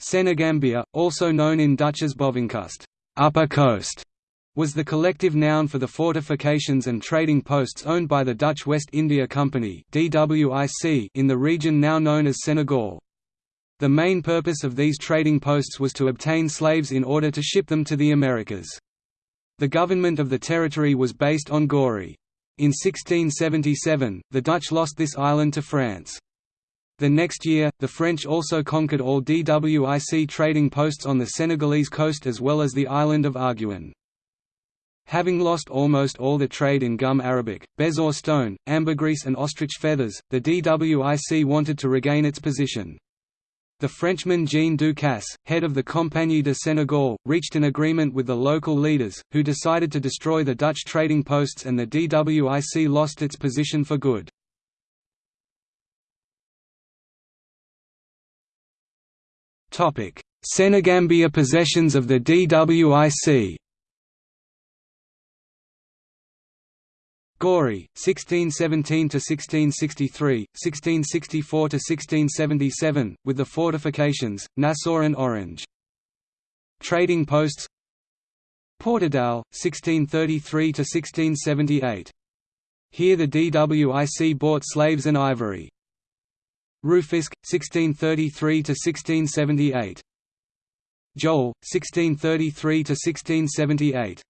Senegambia, also known in Dutch as Bovenkust upper coast", was the collective noun for the fortifications and trading posts owned by the Dutch West India Company in the region now known as Senegal. The main purpose of these trading posts was to obtain slaves in order to ship them to the Americas. The government of the territory was based on Gorée. In 1677, the Dutch lost this island to France. The next year, the French also conquered all DWIC trading posts on the Senegalese coast as well as the island of Arguin. Having lost almost all the trade in gum arabic, bezoar stone, ambergris and ostrich feathers, the DWIC wanted to regain its position. The Frenchman Jean Ducasse, head of the Compagnie de Sénégal, reached an agreement with the local leaders, who decided to destroy the Dutch trading posts and the DWIC lost its position for good. Senegambia possessions of the DWIC Gorée, 1617–1663, 1664–1677, with the fortifications, Nassau and Orange. Trading posts Portudal, 1633–1678. Here the DWIC bought slaves and ivory. Rufisque, 1633–1678. Joal, 1633–1678